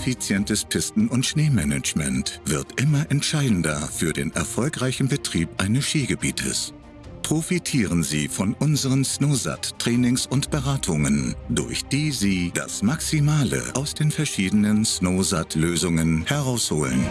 effizientes Pisten- und Schneemanagement wird immer entscheidender für den erfolgreichen Betrieb eines Skigebietes. Profitieren Sie von unseren Snowsat-Trainings und Beratungen, durch die Sie das Maximale aus den verschiedenen Snowsat-Lösungen herausholen.